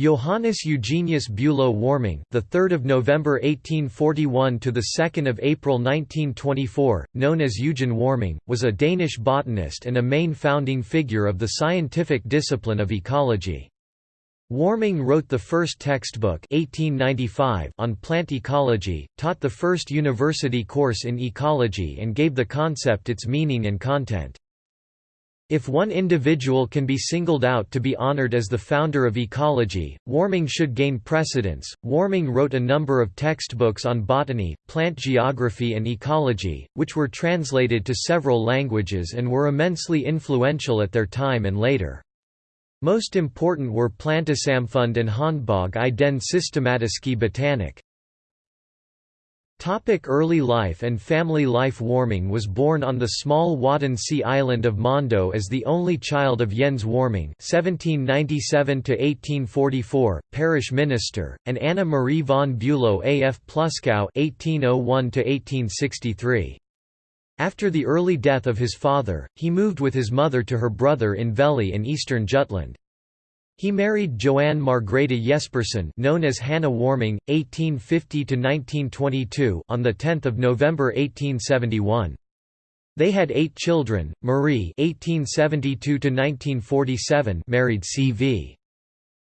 Johannes Eugenius Bülow Warming, the 3rd of November 1841 to the 2nd of April 1924, known as Eugen Warming, was a Danish botanist and a main founding figure of the scientific discipline of ecology. Warming wrote the first textbook 1895 on plant ecology, taught the first university course in ecology and gave the concept its meaning and content. If one individual can be singled out to be honored as the founder of ecology, Warming should gain precedence. Warming wrote a number of textbooks on botany, plant geography, and ecology, which were translated to several languages and were immensely influential at their time and later. Most important were Plantesamfund and Håndbog i den systematiske botanik. Topic early life and family life Warming was born on the small Wadden Sea island of Mondo as the only child of Jens Warming (1797–1844), parish minister, and Anna Marie von Bülow af Pluskow (1801–1863). After the early death of his father, he moved with his mother to her brother in Vejle in eastern Jutland. He married Joanne Margrethe Jespersen, known as Hannah Warming, 1850–1922 on 10 November 1871. They had eight children, Marie 1872–1947 married C.V.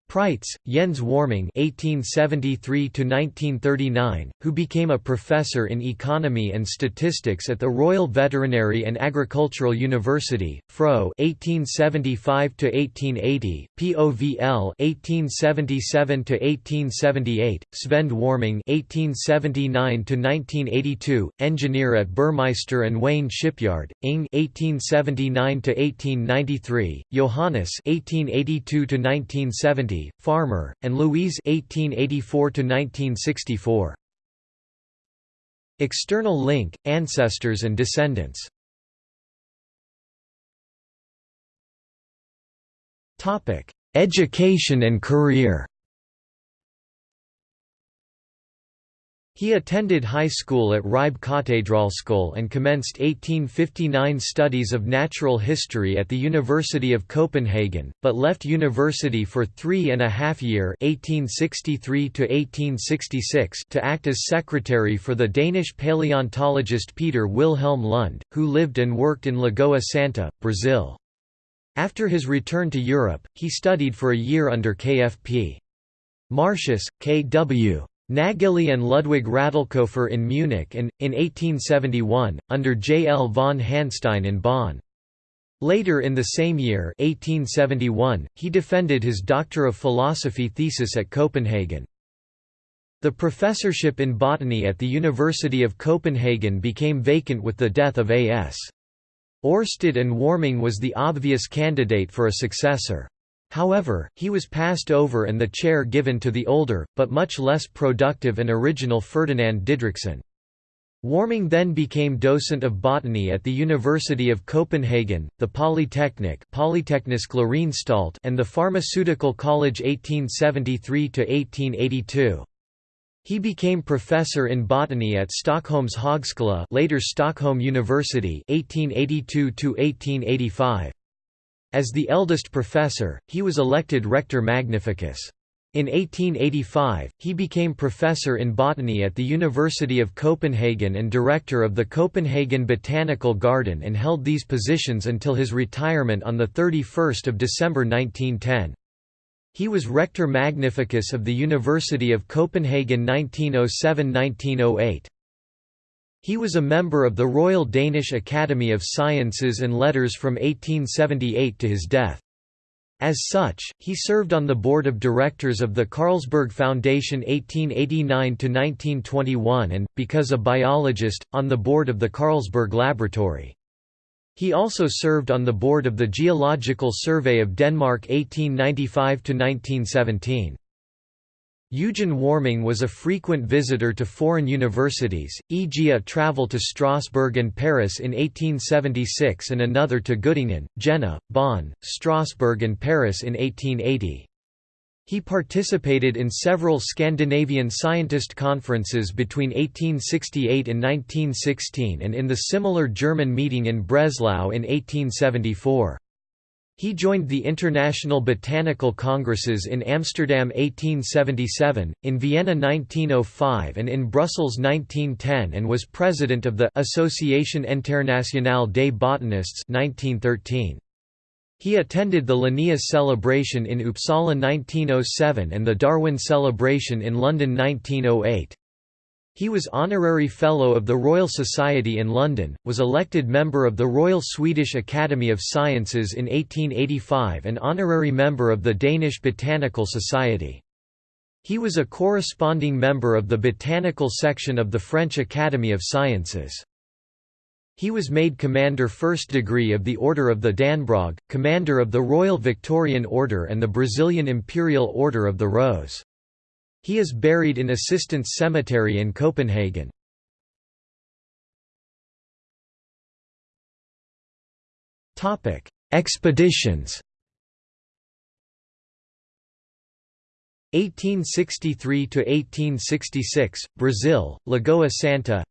Preitz, Jens Warming (1873–1939), who became a professor in economy and statistics at the Royal Veterinary and Agricultural University, Fro (1875–1880), POVL (1877–1878), Svend Warming (1879–1982), engineer at Burmeister and Wain Shipyard, Ing (1879–1893), Johannes (1882–1970). Farmer, and Louise (1884–1964). External link: Ancestors and descendants. Education and career. He attended high school at Ribe Katedralskole and commenced 1859 studies of natural history at the University of Copenhagen, but left university for three and a half year 1863 to act as secretary for the Danish paleontologist Peter Wilhelm Lund, who lived and worked in Lagoa Santa, Brazil. After his return to Europe, he studied for a year under KFP. Martius, K.W. Nageli and Ludwig Radlkofer in Munich and, in 1871, under J. L. von Hanstein in Bonn. Later in the same year 1871, he defended his Doctor of Philosophy thesis at Copenhagen. The professorship in botany at the University of Copenhagen became vacant with the death of A.S. Oersted and Warming was the obvious candidate for a successor. However, he was passed over and the chair given to the older, but much less productive and original Ferdinand Didrichsen. Warming then became docent of botany at the University of Copenhagen, the Polytechnic and the Pharmaceutical College 1873–1882. He became professor in botany at Stockholm's Högskola later Stockholm University 1882 -1885. As the eldest professor, he was elected Rector Magnificus. In 1885, he became professor in botany at the University of Copenhagen and director of the Copenhagen Botanical Garden and held these positions until his retirement on 31 December 1910. He was Rector Magnificus of the University of Copenhagen 1907–1908. He was a member of the Royal Danish Academy of Sciences and Letters from 1878 to his death. As such, he served on the board of directors of the Carlsberg Foundation 1889–1921 and, because a biologist, on the board of the Carlsberg Laboratory. He also served on the board of the Geological Survey of Denmark 1895–1917. Eugen Warming was a frequent visitor to foreign universities, e.g. a travel to Strasbourg and Paris in 1876 and another to Göttingen, Jena, Bonn, Strasbourg and Paris in 1880. He participated in several Scandinavian scientist conferences between 1868 and 1916 and in the similar German meeting in Breslau in 1874. He joined the International Botanical Congresses in Amsterdam 1877, in Vienna 1905 and in Brussels 1910 and was president of the Association Internationale des Botanistes 1913. He attended the Linnaeus celebration in Uppsala 1907 and the Darwin celebration in London 1908. He was Honorary Fellow of the Royal Society in London, was elected member of the Royal Swedish Academy of Sciences in 1885 and honorary member of the Danish Botanical Society. He was a corresponding member of the botanical section of the French Academy of Sciences. He was made Commander First Degree of the Order of the Dannebrog, Commander of the Royal Victorian Order and the Brazilian Imperial Order of the Rose. He is buried in Assistens Cemetery in Copenhagen. Topic: Expeditions. 1863 to 1866 Brazil Lagoa Santa.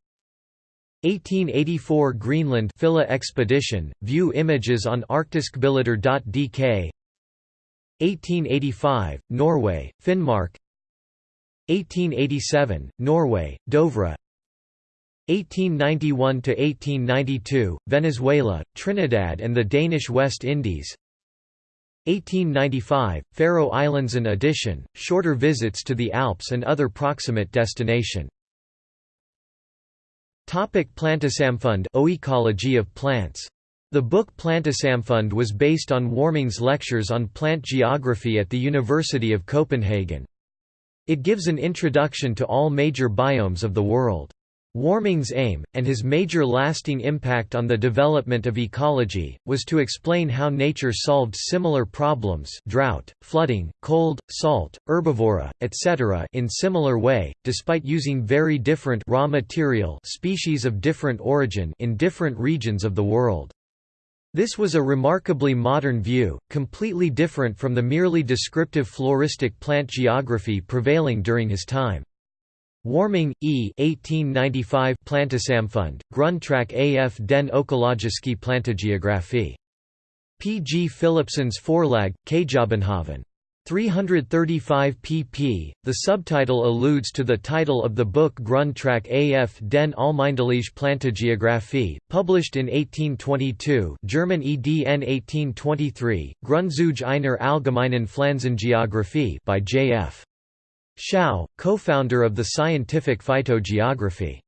1884 Greenland Fylla expedition view images on arktiskbilleder.dk 1885 Norway Finnmark 1887, Norway, Dovre 1891–1892, Venezuela, Trinidad and the Danish West Indies 1895, Faroe Islands an addition, shorter visits to the Alps and other proximate destination. Topic Plantesamfund Oecology of plants. The book Plantesamfund was based on Warming's lectures on plant geography at the University of Copenhagen. It gives an introduction to all major biomes of the world. Warming's aim, and his major lasting impact on the development of ecology, was to explain how nature solved similar problems drought, flooding, cold, salt, herbivora, etc. in similar way, despite using very different raw material species of different origin in different regions of the world. This was a remarkably modern view, completely different from the merely descriptive floristic plant geography prevailing during his time. Warming, E. 1895 Plantesamfund, Grundtræk af den økologiske plantegeografi. P. G. Philipsons Forlag, Kjøbenhavn. 335 pp. The subtitle alludes to the title of the book Grundtræk af den Almindelige Plantageographie, published in 1822 German EDN 1823, Grundzüge einer allgemeinen Pflanzengeographie by J.F. Schouw, co-founder of the scientific phytogeography.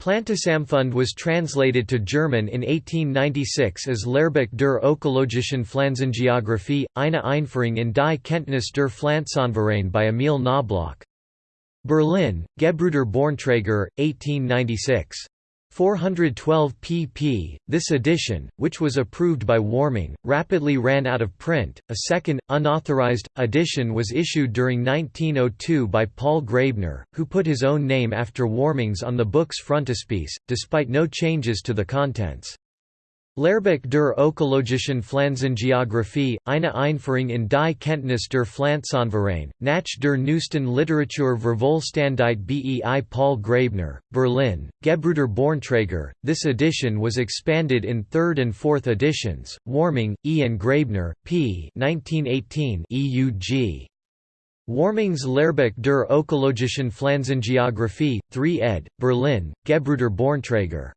Plantesamfund was translated to German in 1896 as Lehrbuch der ökologischen Pflanzengeographie, eine Einführung in die Kenntnis der Pflanzenverein by Emil Knobloch. Berlin, Gebrüder Bornträger, 1896. 412 pp. This edition, which was approved by Warming, rapidly ran out of print. A second, unauthorized, edition was issued during 1902 by Paul Graebner, who put his own name after Warming's on the book's frontispiece, despite no changes to the contents. Lehrbuch der ökologischen Pflanzengeographie, eine Einführung in die Kenntnis der Pflanzenverein, nach der neuesten Literatur Vervollständigt bei Paul Graebner, Berlin, Gebrüder Bornträger. This edition was expanded in third and fourth editions, Warming, E. and Graebner, p. 1918 EUG. Warming's Lehrbuch der ökologischen Pflanzengeographie, 3 ed., Berlin, Gebrüder Bornträger.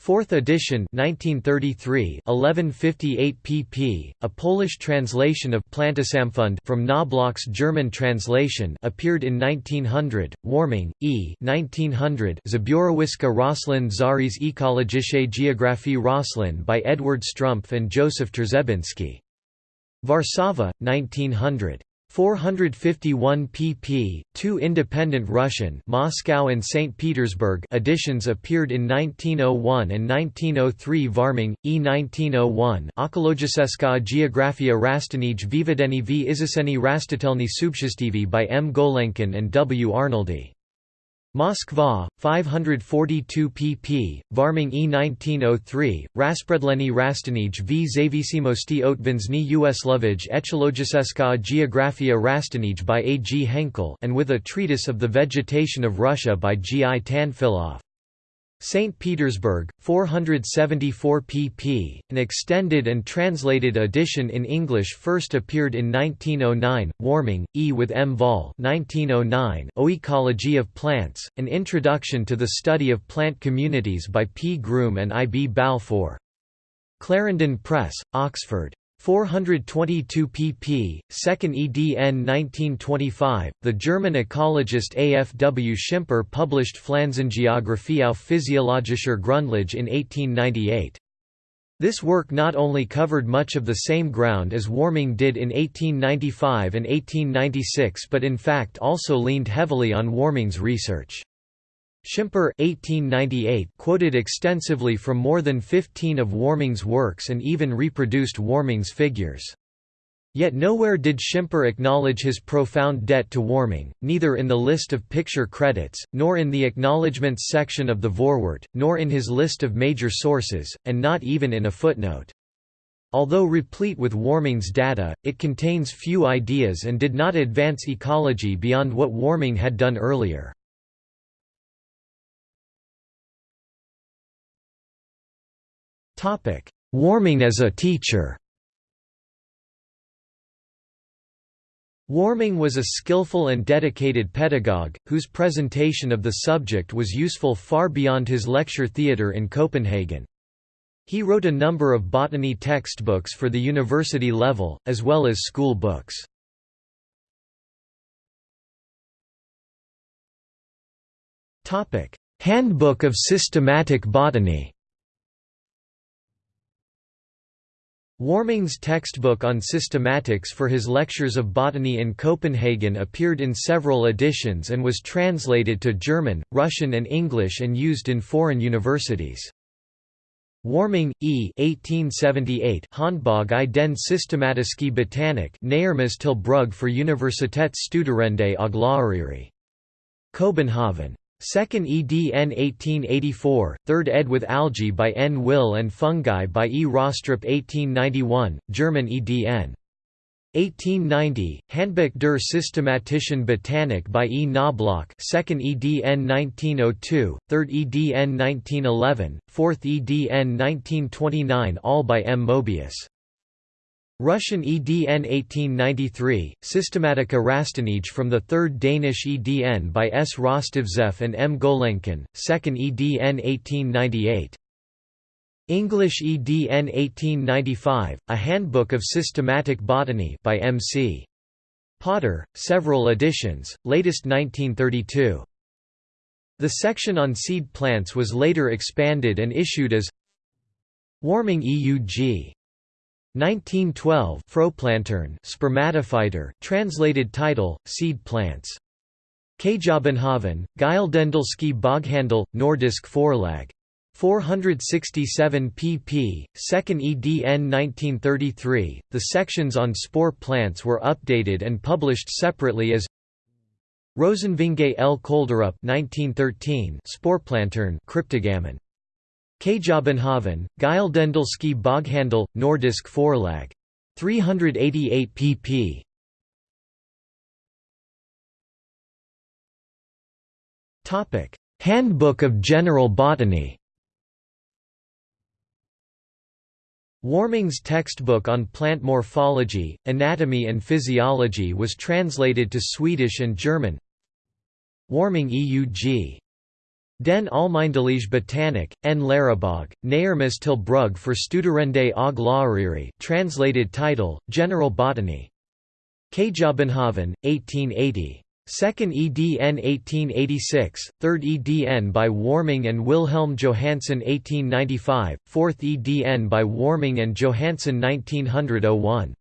4th edition 1933 1158 pp. A Polish translation of Plantesamfund from Knobloch's German translation appeared in 1900. Warming, E. 1900 Zbiorowiska Roslin Zaris Ekologische Geographie Roslin by Edward Strumpf and Joseph Trzebinski. Warszawa, 1900. 451 pp. Two independent Russian Moscow and St. Petersburg editions appeared in 1901 and 1903 Varming, E. 1901 Ekologiseska Geografia Rastanij Vivedeni v Izaseni Rastitelny Subshistivi by M. Golenkin and W. Arnoldy. Moskva, 542 pp. Varming E 1903, Raspredleni Rastanij v Zavissimosti Otvensny Uslovij Ecologiseska Geografia Rastanij by A. G. Henkel and with a treatise of the vegetation of Russia by G. I. Tanfilov. St. Petersburg, 474 pp. An extended and translated edition in English first appeared in 1909. Warming, E. with M. Vahl 1909. Oecology of Plants, An Introduction to the Study of Plant Communities by P. Groom and I. B. Balfour. Clarendon Press, Oxford. 422 pp. 2nd edn 1925. The German ecologist A. F. W. Schimper published Pflanzengeographie auf physiologischer Grundlage in 1898. This work not only covered much of the same ground as Warming did in 1895 and 1896 but in fact also leaned heavily on Warming's research. Schimper 1898 quoted extensively from more than 15 of Warming's works and even reproduced Warming's figures. Yet nowhere did Schimper acknowledge his profound debt to Warming, neither in the list of picture credits, nor in the acknowledgements section of the Vorwort, nor in his list of major sources, and not even in a footnote. Although replete with Warming's data, it contains few ideas and did not advance ecology beyond what Warming had done earlier. Warming as a teacher Warming was a skillful and dedicated pedagogue, whose presentation of the subject was useful far beyond his lecture theatre in Copenhagen. He wrote a number of botany textbooks for the university level, as well as school books. Handbook of Systematic Botany Warming's textbook on systematics for his lectures of botany in Copenhagen appeared in several editions and was translated to German, Russian and English and used in foreign universities. Warming, E. 1878 Handbog i den systematiske botanik Nærmest til brug for Universitetsstuderende og lærere. Copenhagen. 2nd edn 1884, 3rd ed with algae by N. Wille and fungi by E. Rostrup 1891, German edn. 1890, Handbuch der Systematischen Botanik by E. Knobloch 2nd edn 1902, 3rd edn 1911, 4th edn 1929 all by M. Mobius. Russian EDN 1893, Systematika Rastlinij from the 3rd Danish EDN by S. Rostovtsev and M. Golenkin, 2nd EDN 1898. English EDN 1895, A Handbook of Systematic Botany by M. C. Potter, several editions, latest 1932. The section on seed plants was later expanded and issued as Warming EUG 1912 Frøplanteren spermatophyter translated title seed plants Kjøbenhavn Gyldendalske Boghandel Nordisk Forlag 467 pp. 2nd edn 1933 The sections on spore plants were updated and published separately as Rosenvinge L. Kolderup 1913 Sporplantern Cryptogammon Kjøbenhavn, Gyldendalske Boghandel, Nordisk Forlag. 388 pp. Topic: Handbook of General Botany Warming's textbook on plant morphology, anatomy and physiology was translated to Swedish and German. Warming EUG Den Almindelige Botanik, en Lærrebog, Nærmest til brug for Studerende og Lærere translated title, General Botany. Kjøbenhavn, 1880. 2nd edn 1886, 3rd edn by Warming and Wilhelm Johannsen 1895, 4th edn by Warming and Johannsen 1901.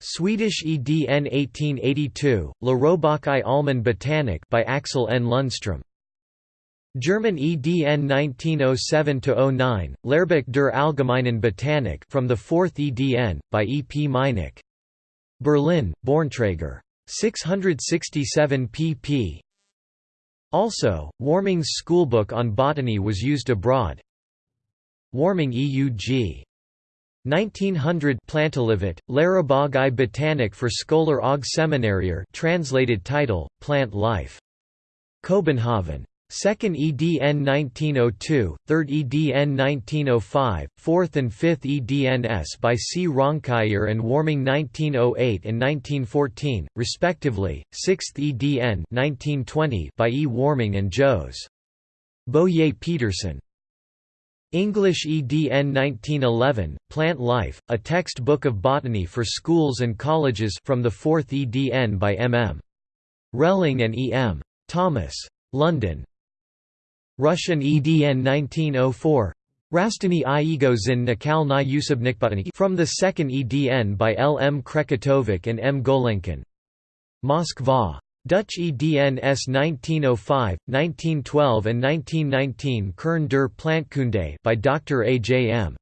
Swedish edn 1882, Lärobok i Allmän Botanik by Axel N. Lundström. German EDN 1907-09, Lehrbuch der Allgemeinen Botanik from the 4th EDN, by E. P. Meinecke. Berlin, Bornträger. 667 pp. Also, Warming's schoolbook on botany was used abroad. Warming EUG. 1900 Plantelivet, Lärobog i Botanik for Scholar og Seminarier translated title, Plant Life. Copenhagen. 2nd EDN 1902, 3rd EDN 1905, 4th and 5th EDNS by C. Raunkiær and Warming 1908 and 1914, respectively, 6th EDN 1920 by E. Warming and Jos. Boyer Peterson. English EDN 1911, Plant Life, a textbook of botany for schools and colleges from the 4th EDN by M. M. Relling and E. M. Thomas. London, Russian EDN 1904 Rastany i ego zin nakal na usubnikbotany from the second EDN by L. M. Krekatovic and M. Golenkin. Moskva. Dutch EDN S 1905, 1912 and 1919 Kern der Plantkunde by Dr. A. J. M.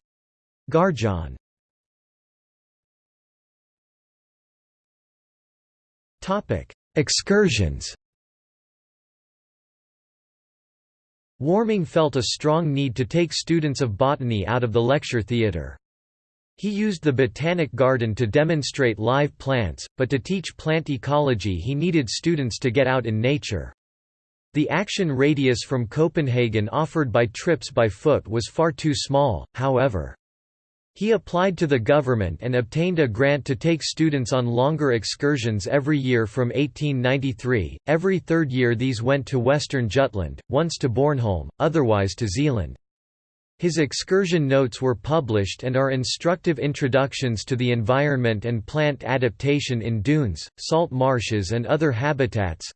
Garjan. Excursions Warming felt a strong need to take students of botany out of the lecture theatre. He used the Botanic Garden to demonstrate live plants, but to teach plant ecology he needed students to get out in nature. The action radius from Copenhagen offered by trips by foot was far too small, however. He applied to the government and obtained a grant to take students on longer excursions every year from 1893. Every third year these went to western Jutland, once to Bornholm, otherwise to Zealand. His excursion notes were published and are instructive introductions to the environment and plant adaptation in dunes, salt marshes and other habitats.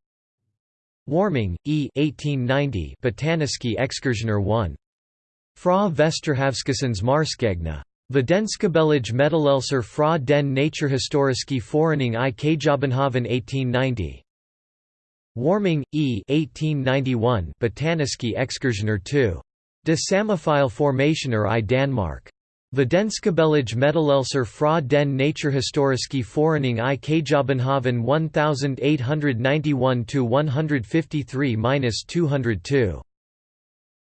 Warming, E. 1890 Botaniske Excursioner 1. Fra Vesterhavskissens Marskegna. Videnskabelig Meddelelser fra den Naturhistoriske Forening i Kjøbenhavn 1890. Warming, E. 1891 Botaniske Excursioner 2. De Samofile Formationer i Danmark. Videnskabelig Meddelelser fra den Naturhistoriske Forening i Kjøbenhavn 1891-153-202.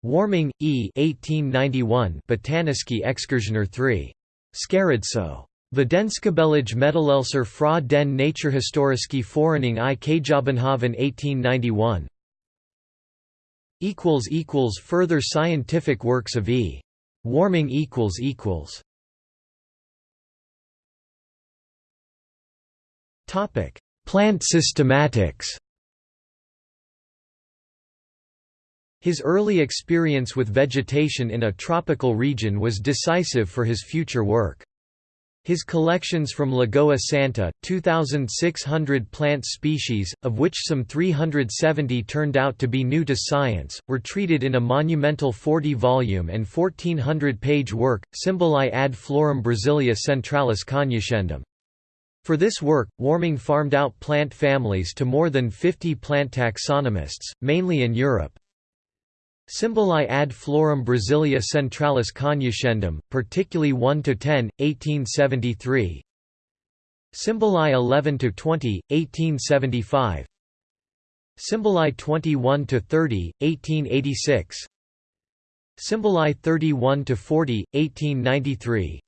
Warming, E. 1891 Botaniske Excursioner 3. Scaradso. Videnskabelig Meddelelser fra den Naturhistoriske Forening i Kjøbenhavn 1891. Further scientific works of E. Warming Topic: Plant systematics His early experience with vegetation in a tropical region was decisive for his future work. His collections from Lagoa Santa, 2,600 plant species, of which some 370 turned out to be new to science, were treated in a monumental 40-volume and 1,400-page work, Symboli ad Florum Brasilia Centralis Cognoscendum. For this work, Warming farmed out plant families to more than 50 plant taxonomists, mainly in Europe, Symboli ad florum Brasilia centralis cognoscendum, particularly 1–10, 1873 Symboli 11–20, 1875 Symboli 21–30, 1886 Symboli 31–40, 1893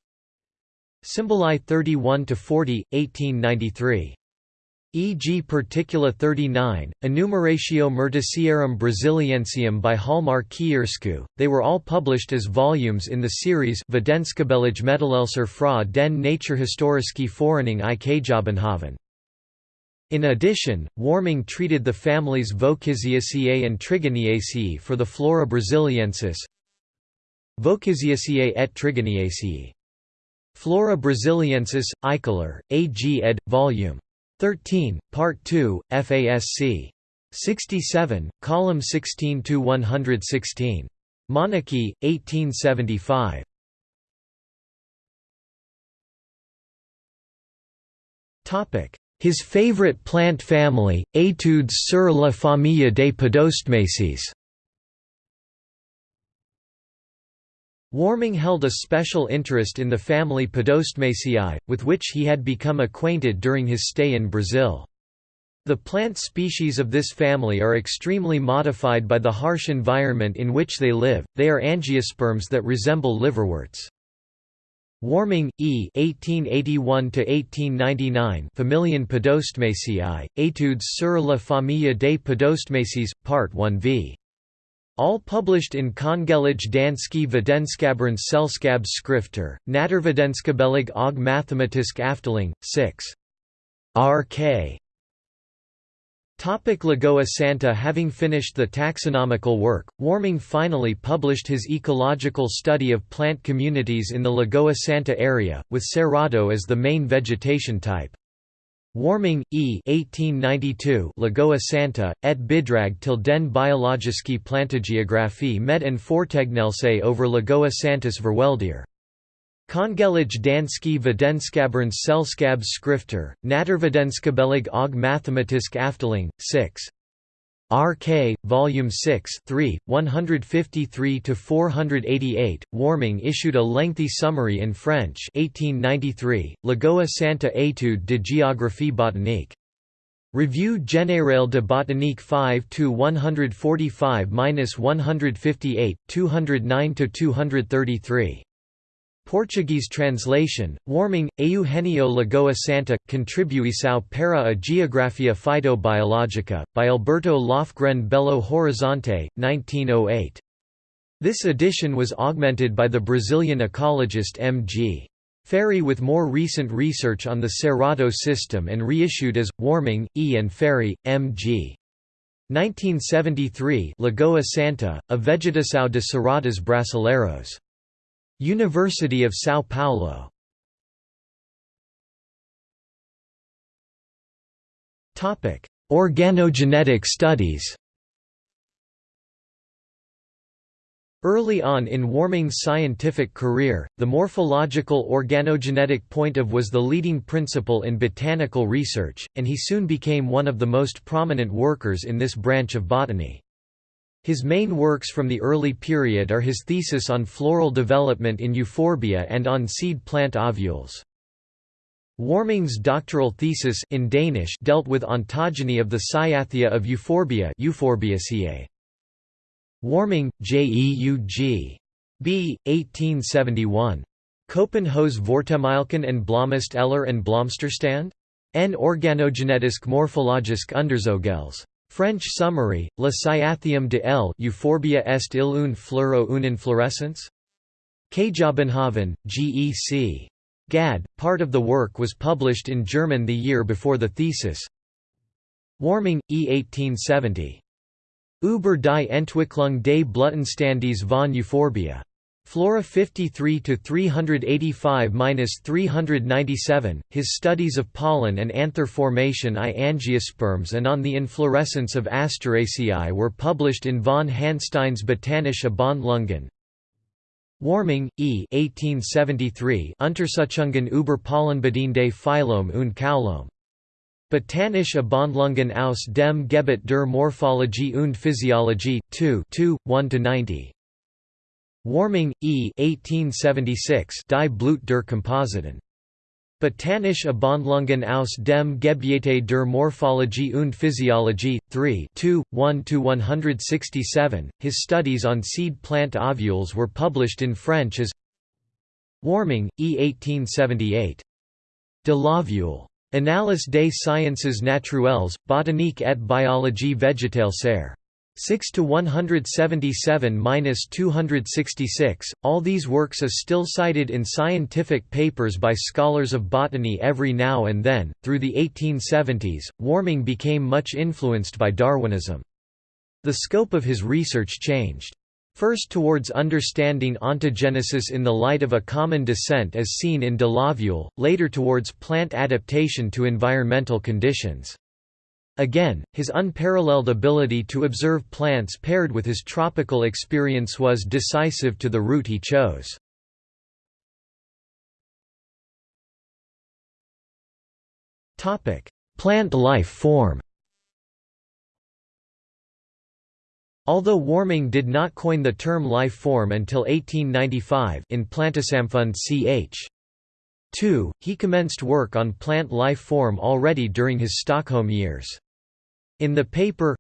Symboli 31–40, 1893 e.g. Particula 39, Enumeratio Myrticiarum Brasiliensium by Hjalmar Kiærskou, they were all published as volumes in the series Videnskabelig Meddelelser fra den Naturhistoriske Forening i Kjøbenhavn. In addition, Warming treated the families Vochysiaceae and Trigoniaceae for the Flora Brasiliensis Vochysiaceae et Trigoniaceae. Flora Brasiliensis, Eichler, A. G. ed. Vol. 13, Part 2, FASC. 67, column 16 to 116. Monarchy, 1875. Topic: His favorite plant family, Études sur la famille des Podostemaceae. Warming held a special interest in the family Podostemaceae, with which he had become acquainted during his stay in Brazil. The plant species of this family are extremely modified by the harsh environment in which they live, they are angiosperms that resemble liverworts. Warming, E. 1881–1899 Familien Podostemaceae, Études sur la famille des Podostemaceae, Part 1 v. All published in Kongelige danske Videnskabernes Selskabs skrifter, Naturvidenskabelige og Mathematiske Afdeling, 6. RK. Topic Lagoa Santa Having finished the taxonomical work, Warming finally published his ecological study of plant communities in the Lagoa Santa area, with Cerrado as the main vegetation type. Warming, E. 1892 Lagoa Santa, et Bidrag til den biologiske plantegeographie med en fortegnelse over Lagoa Santas Verweldier. Kongelige danske videnskabernes selskabs skrifter, Naturvidenskabelige og mathematisk afdeling, 6. RK, Volume 6 3, 153–488, Warming issued a lengthy summary in French 1893, Lagoa Santa étude de géographie botanique. Revue générale de botanique 5–145–158, 209–233. Portuguese translation, Warming, Eugenio Lagoa Santa, Contribuição para a Geografia Phytobiológica, by Alberto Lofgren Belo Horizonte, 1908. This edition was augmented by the Brazilian ecologist M. G. Ferri with more recent research on the Cerrado system and reissued as, Warming, E. and Ferri, M. G. 1973 Lagoa Santa, A Vegetação de Cerrados Brasileiros. University of São Paulo Organogenetic studies Early on in Warming's scientific career, the morphological organogenetic point of was the leading principle in botanical research, and he soon became one of the most prominent workers in this branch of botany. His main works from the early period are his thesis on floral development in euphorbia and on seed plant ovules. Warming's doctoral thesis in Danish dealt with ontogeny of the cyathium of euphorbia Euphorbiaceae. Warming, J. E. U. G. B. 1871. Kopenhaus Vortemilken and Blomst Eller and Blomsterstand? En organogenetisk morphologisk underzogels. French summary, La Cyathium de L Euphorbia est il une fleur ou une inflorescence? Kjabenhoven, G.E.C. Gad, part of the work was published in German the year before the thesis. Warming, E. 1870. Über die Entwicklung des Blütenstandes von Euphorbia. Flora 53 to 385-397. His studies of pollen and anther formation I angiosperms and on the inflorescence of Asteraceae were published in von Hanstein's Botanische Abhandlungen. Warming, E. 1873. Untersuchungen über Pollenbedingte Phylum und Kaulum. Botanische Abhandlungen aus dem Gebiet der Morphologie und Physiologie, 2 1–90. Warming, E. 1876 Die Blut der Kompositen. Botanische Abhandlungen aus dem Gebiete der Morphologie und Physiologie, 3 1–167. His studies on seed plant ovules were published in French as Warming, E. 1878. De l'ovule. Annales des sciences naturelles, botanique et biologie végétale ser. 6 to 177-266. All these works are still cited in scientific papers by scholars of botany every now and then. Through the 1870s, Warming became much influenced by Darwinism. The scope of his research changed. First towards understanding ontogenesis in the light of a common descent as seen in de l'ovule, later towards plant adaptation to environmental conditions. Again, his unparalleled ability to observe plants paired with his tropical experience was decisive to the route he chose. Plant life form Although Warming did not coin the term life form until 1895 in Plantesamfund ch. 2, he commenced work on plant life form already during his Stockholm years. In the paper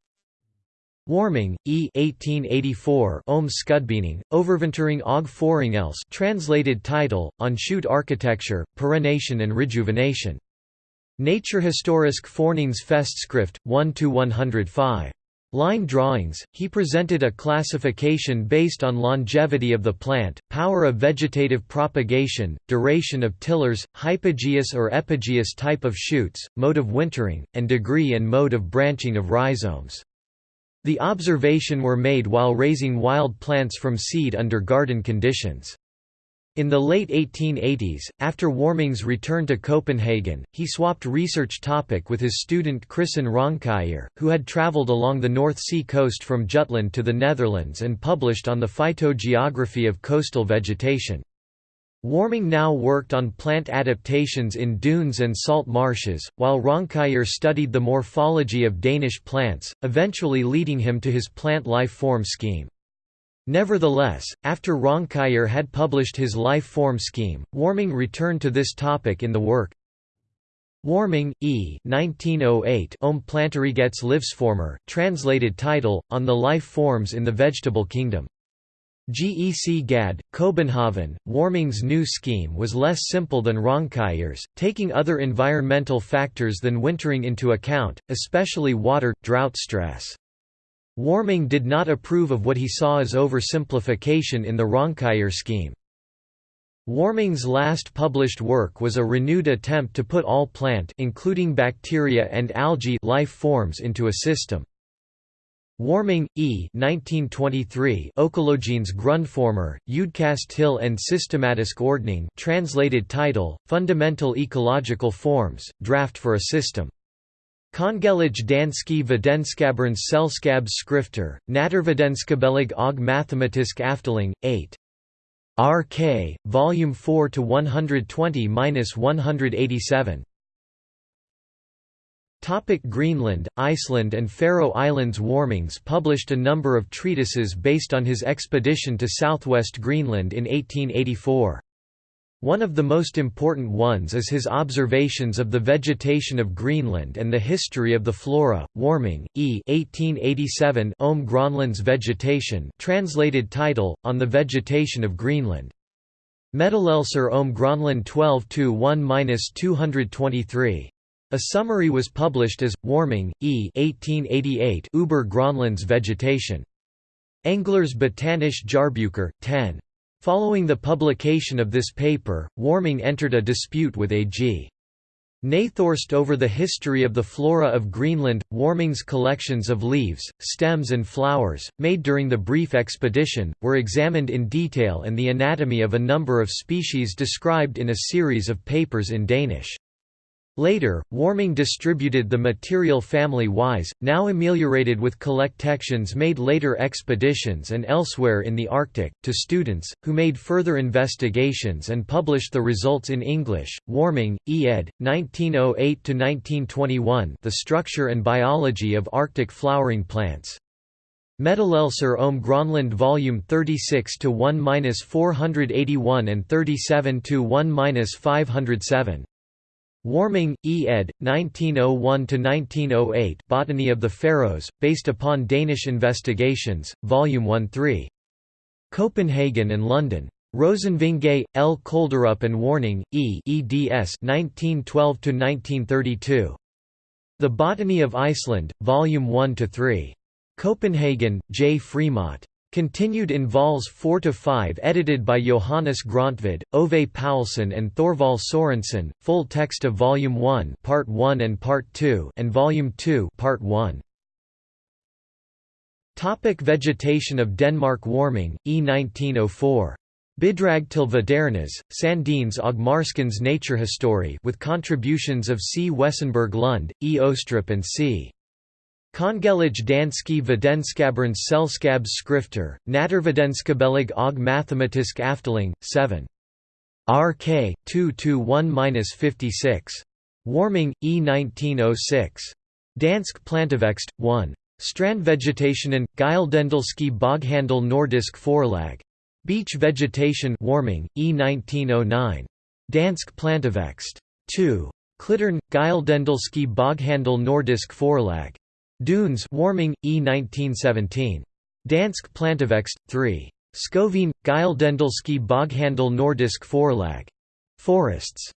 Warming, E. 1884 Om Skudbening, Overvintering og Foringels translated title, On shoot architecture, perennation and rejuvenation. Naturhistorisk Fornings Festskrift, 1–105. Line drawings, he presented a classification based on longevity of the plant, power of vegetative propagation, duration of tillers, hypogeous or epigeous type of shoots, mode of wintering, and degree and mode of branching of rhizomes. The observation were made while raising wild plants from seed under garden conditions. In the late 1880s, after Warming's return to Copenhagen, he swapped research topic with his student Christen Raunkiær, who had travelled along the North Sea coast from Jutland to the Netherlands and published on the phytogeography of coastal vegetation. Warming now worked on plant adaptations in dunes and salt marshes, while Raunkiær studied the morphology of Danish plants, eventually leading him to his plant life form scheme. Nevertheless, after Raunkiær had published his life form scheme, Warming returned to this topic in the work Warming, E. 1908 Om Livsformer, translated title, On the Life Forms in the Vegetable Kingdom. GEC Gad, Kobenhaven. Warming's new scheme was less simple than Raunkiær's, taking other environmental factors than wintering into account, especially water, drought stress. Warming did not approve of what he saw as oversimplification in the Raunkiær scheme. Warming's last published work was a renewed attempt to put all plant including bacteria and algae life forms into a system. Warming, E. 1923 Ökologiens Grundformer, till and systematiske ordning translated title, Fundamental Ecological Forms, Draft for a System. Kongelige danske videnskabernes selskabs skrifter, Naturvidenskabelige og mathematisk afteling, 8. RK, Volume 4 to 120-187. Topic Greenland, Iceland and Faroe Islands Warmings published a number of treatises based on his expedition to southwest Greenland in 1884. One of the most important ones is his observations of the vegetation of Greenland and the history of the flora. Warming, E. 1887 Om Grönlands vegetation, translated title On the vegetation of Greenland. Meddelelser om Grönland 12 1-223. A summary was published as Warming, E. 1888 Uber Grönlands vegetation. Englers Botanische Jahrbucher, 10. Following the publication of this paper, Warming entered a dispute with A.G. Nathorst over the history of the flora of Greenland. Warming's collections of leaves, stems, and flowers, made during the brief expedition, were examined in detail and the anatomy of a number of species described in a series of papers in Danish. Later, Warming distributed the material family-wise, now ameliorated with collections made later expeditions and elsewhere in the Arctic, to students, who made further investigations and published the results in English. Warming, E. ed. 1908–1921 The Structure and Biology of Arctic Flowering Plants. Meddelelser om Grönland Volume 36 to 1-481 and 37 to 1-507. Warming, E. ed. 1901–1908 Botany of the Faroes, based upon Danish investigations, Volume 1-3. Copenhagen and London. Rosenvinge, L. Kolderup and Warming, E. eds 1912–1932. The Botany of Iceland, Volume 1–3. Copenhagen, J. Frémont. Continued in vols 4–5 edited by Johannes Gröntved, Ove Paulsen and Thorvald Sorensen, full text of Volume 1 Part 1 and Part 2 and Volume 2 Part 1. Topic vegetation of Denmark Warming, E 1904. Bidrag til Vedernes, Sandines og Marskens Naturhistorie with contributions of C. Wesenberg Lund, E. Ostrup and C. Kongelige danske videnskabernes selskabs skrifter, Naturvidenskabelige og mathematisk afdeling, 7. RK, 2–1–56. Warming, E. 1906. Dansk Plantevækst, 1. Strandvegetationen, Gyldendalske Boghandel Nordisk Forlag. Beach Vegetation Warming, E. 1909. Dansk Plantevækst. 2. Klittern, Gyldendalske Boghandel Nordisk Forlag. Dunes Warming, E. 1917. Dansk Plantevækst, 3. Skovene, Gyldendalske Boghandel Nordisk Forlag. Forests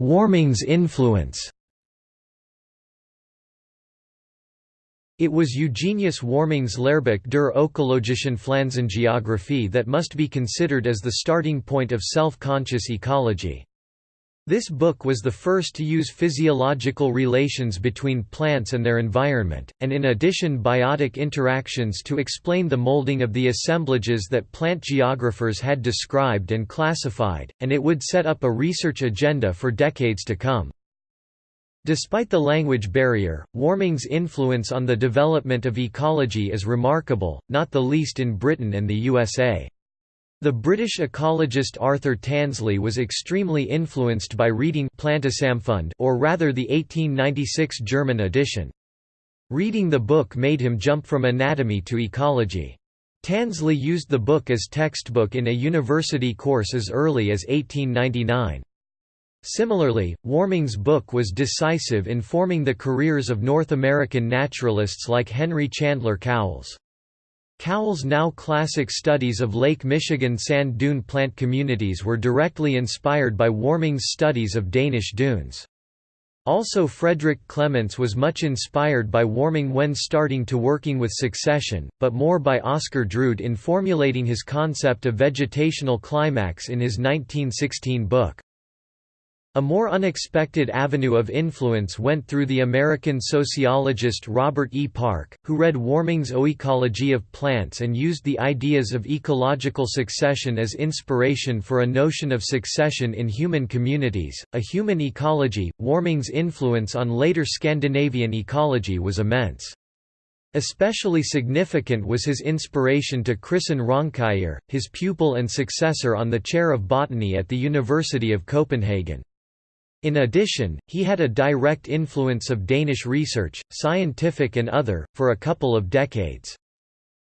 Warming's influence It was Eugenius Warming's Lehrbuch der ökologischen Pflanzengeographie that must be considered as the starting point of self-conscious ecology. This book was the first to use physiological relations between plants and their environment, and in addition biotic interactions to explain the molding of the assemblages that plant geographers had described and classified, and it would set up a research agenda for decades to come. Despite the language barrier, Warming's influence on the development of ecology is remarkable, not the least in Britain and the USA. The British ecologist Arthur Tansley was extremely influenced by reading Plantesamfund or rather the 1896 German edition. Reading the book made him jump from anatomy to ecology. Tansley used the book as textbook in a university course as early as 1899. Similarly, Warming's book was decisive in forming the careers of North American naturalists like Henry Chandler Cowles. Cowles' now classic studies of Lake Michigan sand dune plant communities were directly inspired by Warming's studies of Danish dunes. Also Frederick Clements was much inspired by Warming when starting to working with succession, but more by Oscar Drude in formulating his concept of vegetational climax in his 1916 book. A more unexpected avenue of influence went through the American sociologist Robert E. Park, who read Warming's Oecology of Plants and used the ideas of ecological succession as inspiration for a notion of succession in human communities, a human ecology. Warming's influence on later Scandinavian ecology was immense. Especially significant was his inspiration to Christian Raunkiær, his pupil and successor on the chair of botany at the University of Copenhagen. In addition, he had a direct influence of Danish research, scientific and other, for a couple of decades.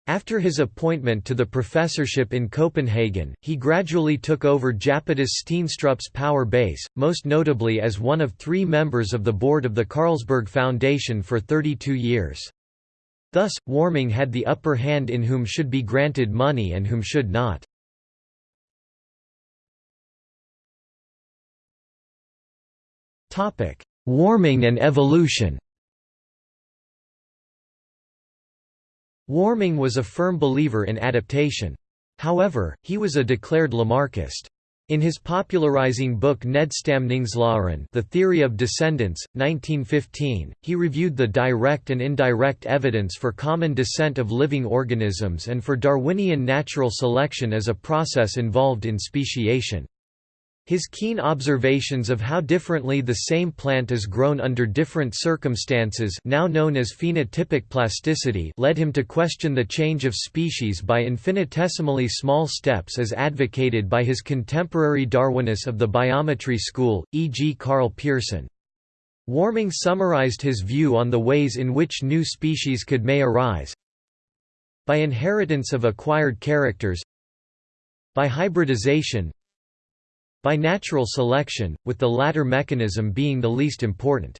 After his appointment to the professorship in Copenhagen, he gradually took over Japetus Steenstrup's power base, most notably as one of three members of the board of the Carlsberg Foundation for 32 years. Thus, Warming had the upper hand in whom should be granted money and whom should not. Warming and evolution Warming was a firm believer in adaptation. However, he was a declared Lamarckist. In his popularizing book Ned Nedstamningslæren The Theory of Descendants, 1915, he reviewed the direct and indirect evidence for common descent of living organisms and for Darwinian natural selection as a process involved in speciation. His keen observations of how differently the same plant is grown under different circumstances now known as phenotypic plasticity led him to question the change of species by infinitesimally small steps as advocated by his contemporary Darwinists of the biometry school, e.g. Karl Pearson. Warming summarized his view on the ways in which new species could may arise by inheritance of acquired characters by hybridization by natural selection, with the latter mechanism being the least important.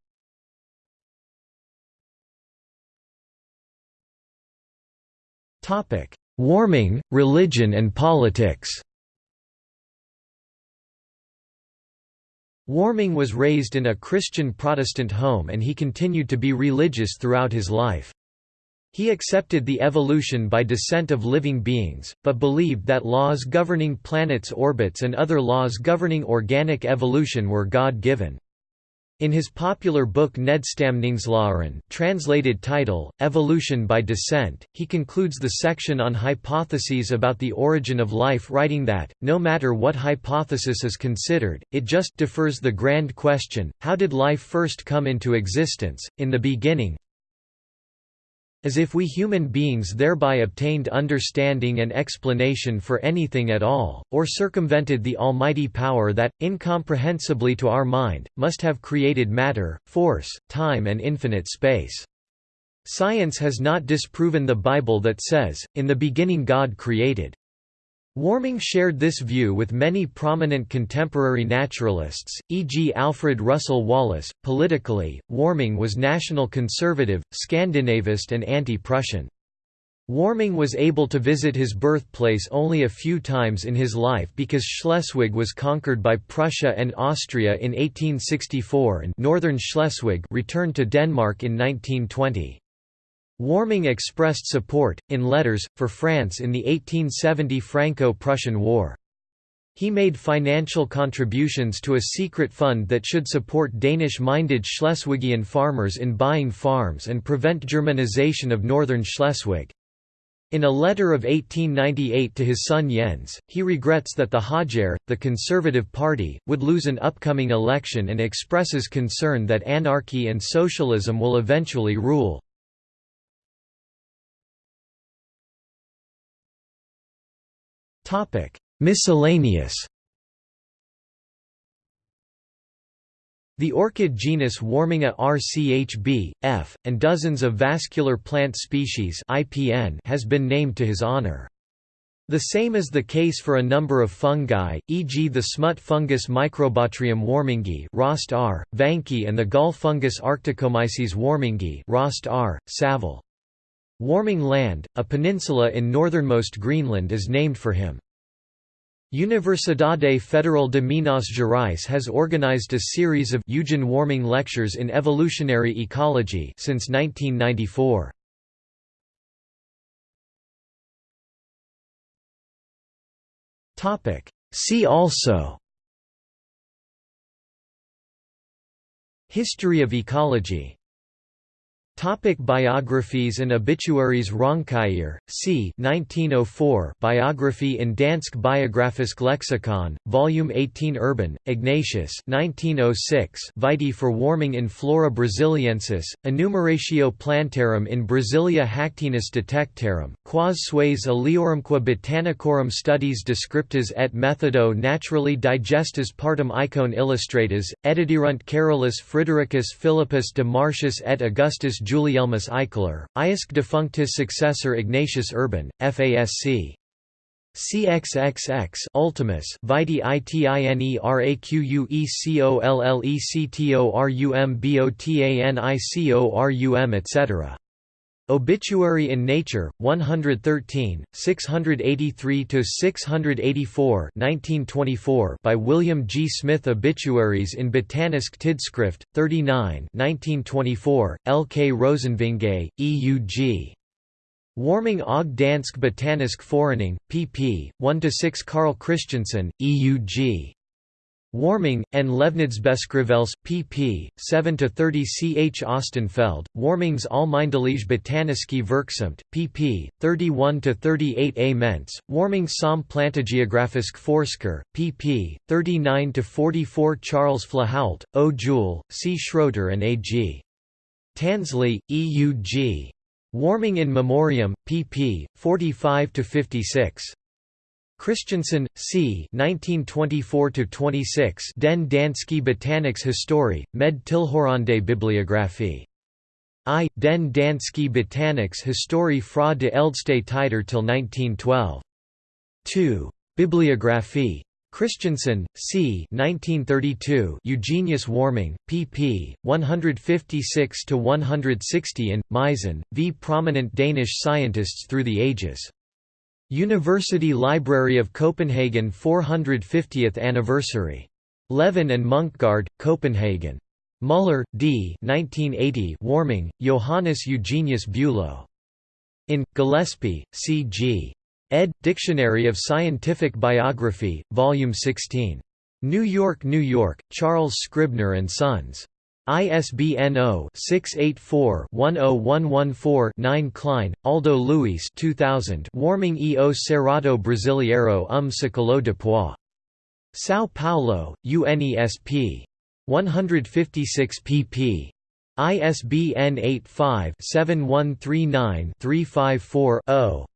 Warming, religion and politics Warming was raised in a Christian Protestant home and he continued to be religious throughout his life. He accepted the evolution by descent of living beings, but believed that laws governing planets' orbits and other laws governing organic evolution were God-given. In his popular book Nedstamningslæren translated title, Evolution by Descent, he concludes the section on hypotheses about the origin of life writing that, no matter what hypothesis is considered, it just defers the grand question, how did life first come into existence, in the beginning, as if we human beings thereby obtained understanding and explanation for anything at all, or circumvented the almighty power that, incomprehensibly to our mind, must have created matter, force, time and infinite space. Science has not disproven the Bible that says, in the beginning God created. Warming shared this view with many prominent contemporary naturalists, e.g. Alfred Russel Wallace. Politically, Warming was national conservative, Scandinavist, and anti Prussian. Warming was able to visit his birthplace only a few times in his life because Schleswig was conquered by Prussia and Austria in 1864 and northern Schleswig returned to Denmark in 1920. Warming expressed support, in letters, for France in the 1870 Franco-Prussian War. He made financial contributions to a secret fund that should support Danish-minded Schleswigian farmers in buying farms and prevent Germanization of northern Schleswig. In a letter of 1898 to his son Jens, he regrets that the Højre, the Conservative Party, would lose an upcoming election and expresses concern that anarchy and socialism will eventually rule. Miscellaneous The orchid genus Warmingia rchb, f., and dozens of vascular plant species IPN has been named to his honor. The same is the case for a number of fungi, e.g. the smut fungus Microbotryum warmingi Rost R, Vánky and the gall fungus Arcticomyces warmingi Rost R, Savile. Warming Land, a peninsula in northernmost Greenland is named for him. Universidade Federal de Minas Gerais has organized a series of Eugen Warming lectures in evolutionary ecology since 1994. Topic: See also History of ecology Topic biographies and obituaries Raunkiær, c. 1904 Biography in Dansk Biografisk Lexikon, Volume 18 Urban, Ignatius 1906 Vitae for warming in Flora Brasiliensis, Enumeratio Plantarum in Brasilia Hactenus Detectarum, quas sues aliorumque botanicorum studies descriptas et methodo naturally digestis partum icon illustratas, ediderunt Carolus Fridericus Philippus de Martius et Augustus Guilielmus Eichler, Iusc defunctus successor Ignatius Urban, FASC. CXXX Ultimus Vitae itinerequuectolectorumbotanicorum etc. Obituary in Nature, 113, 683–684 by William G. Smith Obituaries in Botanisk Tidsskrift, 39 1924, L. K. Rosenvinge, E. U. G. Warming og Dansk Botanisk Forening, pp. 1 to 6, Carl Christensen, E. U. G. Warming, and Levnedsbeskrivelse, pp. 7–30 C. H. Ostenfeld, Warming's almindelige Botaniske Virksomhed, pp. 31–38 A. Mentz, Warming som Plantegeografisk Forsker, pp. 39–44 Charles Flahault, O. Juel, C. Schröter and A. G. Tansley, E. U. G. Warming in Memoriam, pp. 45–56. Christensen, C. 1924–26 Den danske Botaniks Historie, med tilhørende bibliografi. I. Den danske Botaniks Historie fra de ældste tider til 1912. 2. Bibliografi. Christensen, C. 1932 Eugenius Warming, pp. 156–160 in, Meisen, v Prominent Danish Scientists Through the Ages. University Library of Copenhagen 450th anniversary. Levin and Munksgaard, Copenhagen. Muller, D. 1980 Warming, Johannes Eugenius Bülow. In, Gillespie, C. G. ed. Dictionary of Scientific Biography, Volume 16. New York, New York, Charles Scribner and Sons. ISBN 0-684-10114-9 Klein, Aldo Luis 2000 Warming e o Cerrado Brasileiro um Século Depois. São Paulo, UNESP. 156 pp. ISBN 85-7139-354-0.